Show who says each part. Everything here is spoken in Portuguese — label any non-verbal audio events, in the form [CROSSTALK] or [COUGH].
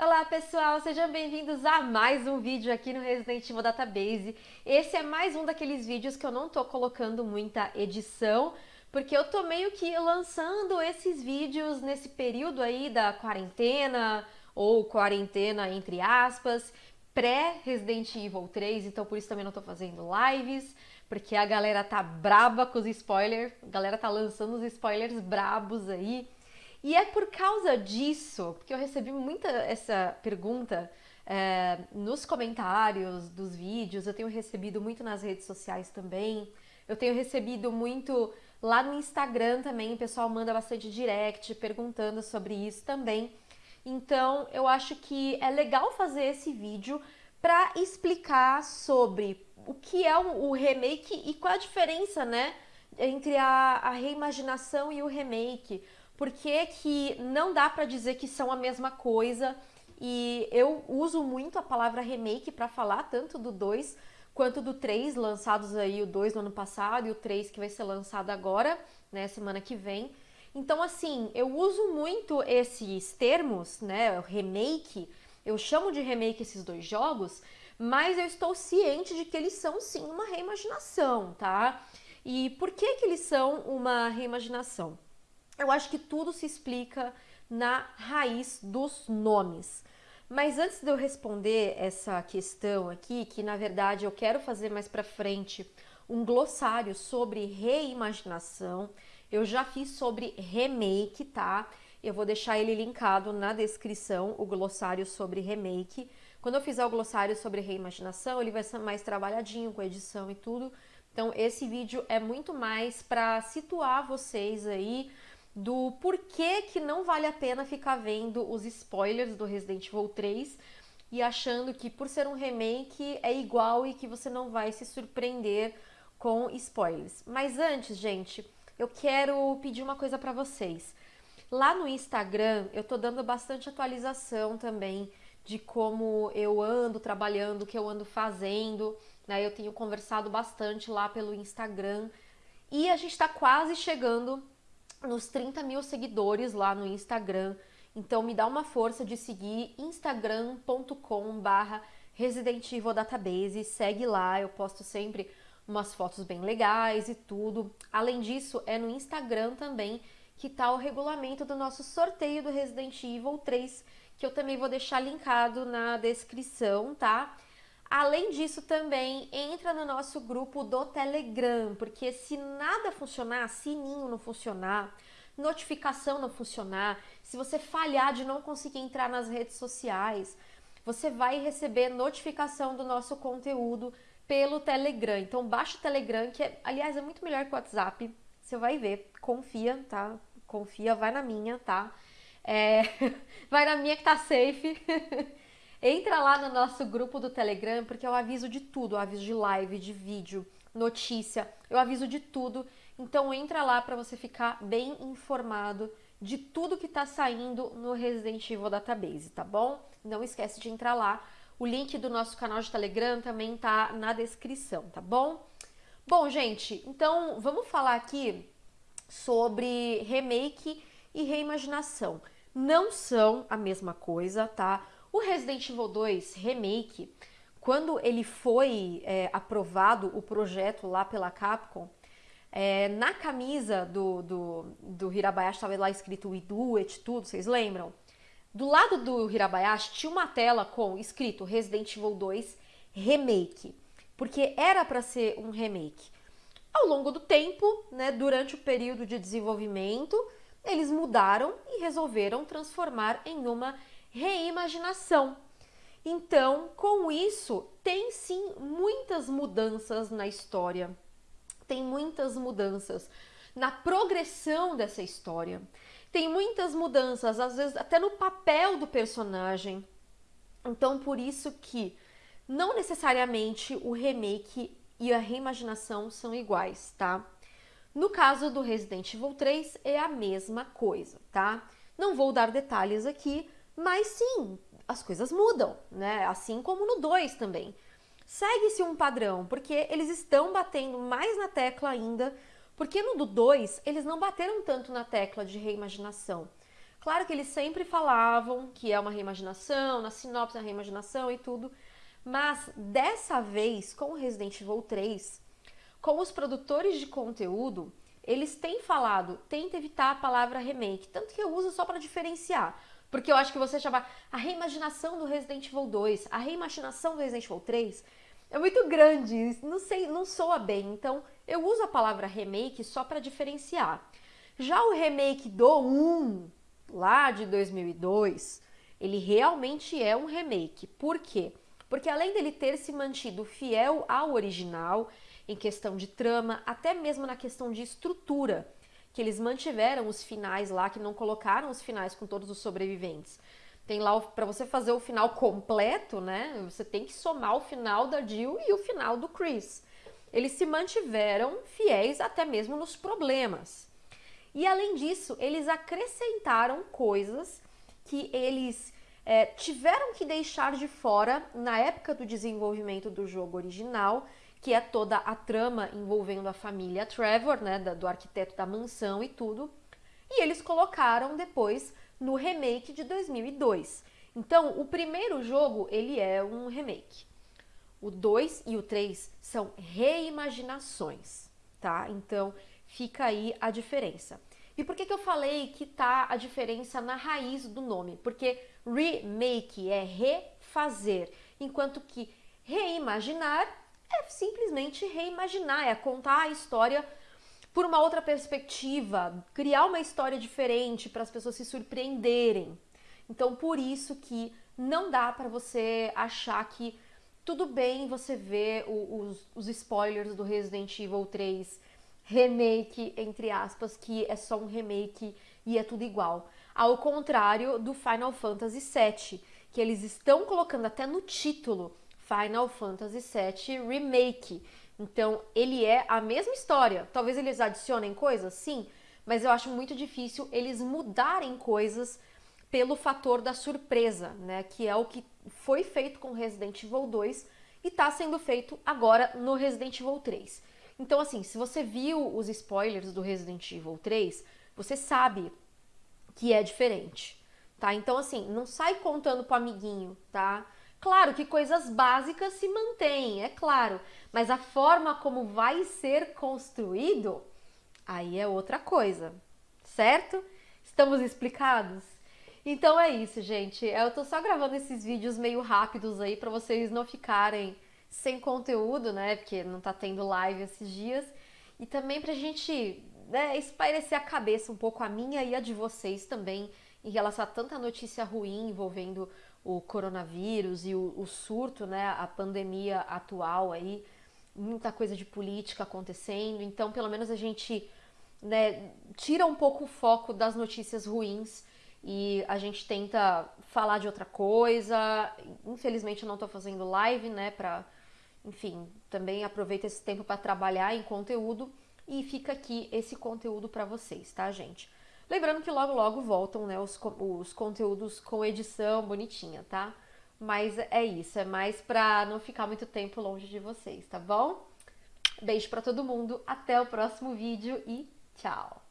Speaker 1: Olá pessoal, sejam bem-vindos a mais um vídeo aqui no Resident Evil Database. Esse é mais um daqueles vídeos que eu não tô colocando muita edição, porque eu tô meio que lançando esses vídeos nesse período aí da quarentena, ou quarentena entre aspas, pré-Resident Evil 3, então por isso também não tô fazendo lives, porque a galera tá braba com os spoilers, a galera tá lançando os spoilers brabos aí, e é por causa disso, porque eu recebi muita essa pergunta é, nos comentários dos vídeos, eu tenho recebido muito nas redes sociais também, eu tenho recebido muito lá no Instagram também, o pessoal manda bastante direct perguntando sobre isso também. Então, eu acho que é legal fazer esse vídeo para explicar sobre o que é o remake e qual a diferença, né, entre a, a reimaginação e o remake por que, que não dá para dizer que são a mesma coisa. E eu uso muito a palavra remake para falar tanto do 2 quanto do 3, lançados aí o 2 no ano passado e o 3 que vai ser lançado agora, né, semana que vem. Então, assim, eu uso muito esses termos, né, remake, eu chamo de remake esses dois jogos, mas eu estou ciente de que eles são sim uma reimaginação, tá? E por que que eles são uma reimaginação? Eu acho que tudo se explica na raiz dos nomes. Mas antes de eu responder essa questão aqui, que na verdade eu quero fazer mais para frente um glossário sobre reimaginação, eu já fiz sobre remake, tá? Eu vou deixar ele linkado na descrição, o glossário sobre remake. Quando eu fizer o glossário sobre reimaginação, ele vai ser mais trabalhadinho com edição e tudo. Então esse vídeo é muito mais para situar vocês aí do porquê que não vale a pena ficar vendo os spoilers do Resident Evil 3 e achando que por ser um remake é igual e que você não vai se surpreender com spoilers. Mas antes, gente, eu quero pedir uma coisa para vocês. Lá no Instagram eu tô dando bastante atualização também de como eu ando trabalhando, o que eu ando fazendo, né? Eu tenho conversado bastante lá pelo Instagram e a gente está quase chegando nos 30 mil seguidores lá no Instagram. Então me dá uma força de seguir instagram.com barra Resident Evil Database, segue lá, eu posto sempre umas fotos bem legais e tudo. Além disso, é no Instagram também que tá o regulamento do nosso sorteio do Resident Evil 3, que eu também vou deixar linkado na descrição, tá? Além disso, também entra no nosso grupo do Telegram, porque se nada funcionar, sininho não funcionar, notificação não funcionar, se você falhar de não conseguir entrar nas redes sociais, você vai receber notificação do nosso conteúdo pelo Telegram. Então baixa o Telegram, que é, aliás é muito melhor que o WhatsApp. Você vai ver, confia, tá? Confia, vai na minha, tá? É, [LAUGHS] vai na minha que tá safe. [LAUGHS] Entra lá no nosso grupo do Telegram, porque eu aviso de tudo, eu aviso de live, de vídeo, notícia, eu aviso de tudo. Então entra lá para você ficar bem informado de tudo que está saindo no Resident Evil Database, tá bom? Não esquece de entrar lá. O link do nosso canal de Telegram também tá na descrição, tá bom? Bom, gente, então vamos falar aqui sobre remake e reimaginação. Não são a mesma coisa, tá? O Resident Evil 2 Remake, quando ele foi é, aprovado, o projeto lá pela Capcom, é, na camisa do, do, do Hirabayashi estava lá escrito We Do It, tudo, vocês lembram? Do lado do Hirabayashi tinha uma tela com escrito Resident Evil 2 Remake, porque era para ser um remake. Ao longo do tempo, né, durante o período de desenvolvimento, eles mudaram e resolveram transformar em uma reimaginação. Então, com isso, tem sim muitas mudanças na história, tem muitas mudanças na progressão dessa história, tem muitas mudanças, às vezes até no papel do personagem. Então, por isso que não necessariamente o remake e a reimaginação são iguais, tá? No caso do Resident Evil 3 é a mesma coisa, tá? Não vou dar detalhes aqui, mas sim, as coisas mudam, né? Assim como no 2 também. Segue-se um padrão, porque eles estão batendo mais na tecla ainda, porque no do 2 eles não bateram tanto na tecla de reimaginação. Claro que eles sempre falavam que é uma reimaginação, na sinopse é reimaginação e tudo, mas dessa vez, com o Resident Evil 3, com os produtores de conteúdo, eles têm falado, tenta evitar a palavra remake, tanto que eu uso só para diferenciar. Porque eu acho que você chamar a reimaginação do Resident Evil 2, a reimaginação do Resident Evil 3, é muito grande, não sei, não soa bem. Então, eu uso a palavra remake só para diferenciar. Já o remake do 1, lá de 2002, ele realmente é um remake. Por quê? Porque além dele ter se mantido fiel ao original, em questão de trama, até mesmo na questão de estrutura, que eles mantiveram os finais lá, que não colocaram os finais com todos os sobreviventes. Tem lá para você fazer o final completo, né? Você tem que somar o final da Jill e o final do Chris. Eles se mantiveram fiéis até mesmo nos problemas. E além disso, eles acrescentaram coisas que eles é, tiveram que deixar de fora na época do desenvolvimento do jogo original que é toda a trama envolvendo a família Trevor, né, do arquiteto da mansão e tudo. E eles colocaram depois no remake de 2002. Então, o primeiro jogo, ele é um remake. O 2 e o 3 são reimaginações, tá? Então, fica aí a diferença. E por que, que eu falei que tá a diferença na raiz do nome? Porque remake é refazer, enquanto que reimaginar é simplesmente reimaginar, é contar a história por uma outra perspectiva, criar uma história diferente para as pessoas se surpreenderem. Então, por isso que não dá para você achar que tudo bem você ver os, os spoilers do Resident Evil 3 remake, entre aspas, que é só um remake e é tudo igual. Ao contrário do Final Fantasy VII, que eles estão colocando até no título Final Fantasy VII Remake. Então, ele é a mesma história. Talvez eles adicionem coisas, sim, mas eu acho muito difícil eles mudarem coisas pelo fator da surpresa, né? Que é o que foi feito com Resident Evil 2 e está sendo feito agora no Resident Evil 3. Então, assim, se você viu os spoilers do Resident Evil 3, você sabe que é diferente, tá? Então, assim, não sai contando pro amiguinho, tá? Claro que coisas básicas se mantêm, é claro, mas a forma como vai ser construído, aí é outra coisa, certo? Estamos explicados? Então é isso, gente. Eu tô só gravando esses vídeos meio rápidos aí para vocês não ficarem sem conteúdo, né? Porque não tá tendo live esses dias. E também pra gente né, espairecer a cabeça um pouco a minha e a de vocês também em relação a tanta notícia ruim envolvendo o coronavírus e o, o surto, né, a pandemia atual aí, muita coisa de política acontecendo. Então, pelo menos a gente né, tira um pouco o foco das notícias ruins e a gente tenta falar de outra coisa. Infelizmente, eu não estou fazendo live, né, para, enfim, também aproveita esse tempo para trabalhar em conteúdo e fica aqui esse conteúdo para vocês, tá, gente? Lembrando que logo logo voltam né, os, os conteúdos com edição bonitinha, tá? Mas é isso, é mais pra não ficar muito tempo longe de vocês, tá bom? Beijo pra todo mundo, até o próximo vídeo e tchau!